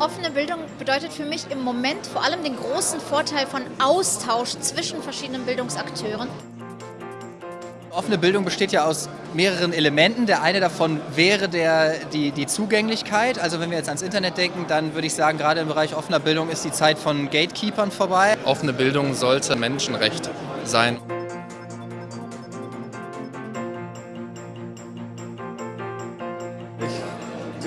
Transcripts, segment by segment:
Offene Bildung bedeutet für mich im Moment vor allem den großen Vorteil von Austausch zwischen verschiedenen Bildungsakteuren. Offene Bildung besteht ja aus mehreren Elementen. Der eine davon wäre der, die, die Zugänglichkeit. Also wenn wir jetzt ans Internet denken, dann würde ich sagen, gerade im Bereich offener Bildung ist die Zeit von Gatekeepern vorbei. Offene Bildung sollte Menschenrecht sein.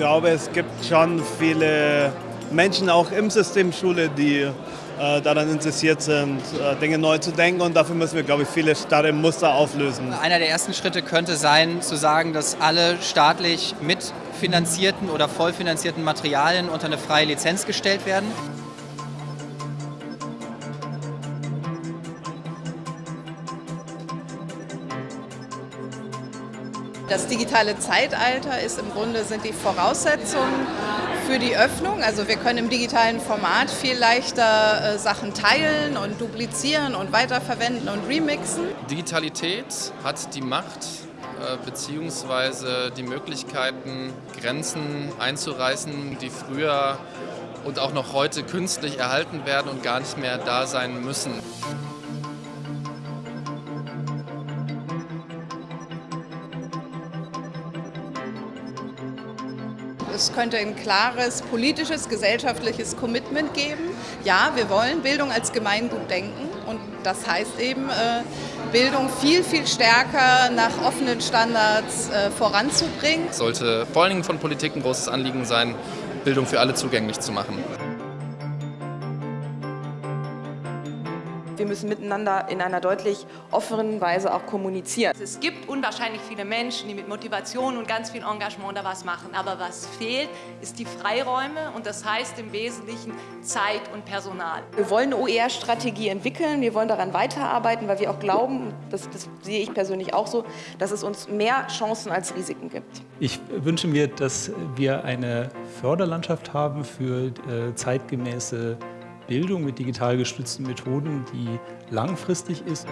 Glaube, es gibt schon viele Menschen auch im System Schule, die äh, daran interessiert sind, äh, Dinge neu zu denken. Und dafür müssen wir, glaube ich, viele starre Muster auflösen. Einer der ersten Schritte könnte sein, zu sagen, dass alle staatlich mitfinanzierten oder vollfinanzierten Materialien unter eine freie Lizenz gestellt werden. Das digitale Zeitalter ist im Grunde sind die Voraussetzungen für die Öffnung. Also wir können im digitalen Format viel leichter äh, Sachen teilen und duplizieren und weiterverwenden und remixen. Digitalität hat die Macht äh, bzw. die Möglichkeiten, Grenzen einzureißen, die früher und auch noch heute künstlich erhalten werden und gar nicht mehr da sein müssen. Es könnte ein klares politisches, gesellschaftliches Commitment geben. Ja, wir wollen Bildung als Gemeingut denken und das heißt eben, äh, Bildung viel, viel stärker nach offenen Standards äh, voranzubringen. Es sollte vor allen Dingen von Politik ein großes Anliegen sein, Bildung für alle zugänglich zu machen. Wir müssen miteinander in einer deutlich offenen Weise auch kommunizieren. Es gibt unwahrscheinlich viele Menschen, die mit Motivation und ganz viel Engagement da was machen. Aber was fehlt, ist die Freiräume und das heißt im Wesentlichen Zeit und Personal. Wir wollen eine OER-Strategie entwickeln, wir wollen daran weiterarbeiten, weil wir auch glauben, das, das sehe ich persönlich auch so, dass es uns mehr Chancen als Risiken gibt. Ich wünsche mir, dass wir eine Förderlandschaft haben für äh, zeitgemäße Bildung mit digital gestützten Methoden, die langfristig ist.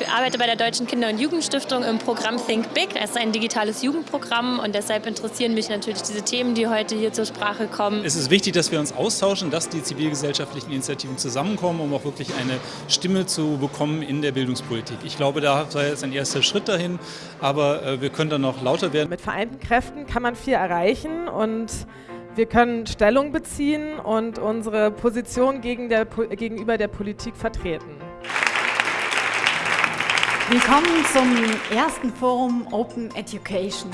Ich arbeite bei der Deutschen Kinder- und Jugendstiftung im Programm Think Big. Das ist ein digitales Jugendprogramm und deshalb interessieren mich natürlich diese Themen, die heute hier zur Sprache kommen. Es ist wichtig, dass wir uns austauschen, dass die zivilgesellschaftlichen Initiativen zusammenkommen, um auch wirklich eine Stimme zu bekommen in der Bildungspolitik. Ich glaube, da sei jetzt ein erster Schritt dahin, aber äh, wir können dann noch lauter werden. Mit vereinten Kräften kann man viel erreichen und wir können Stellung beziehen und unsere Position gegen der, gegenüber der Politik vertreten. Willkommen zum ersten Forum Open Education.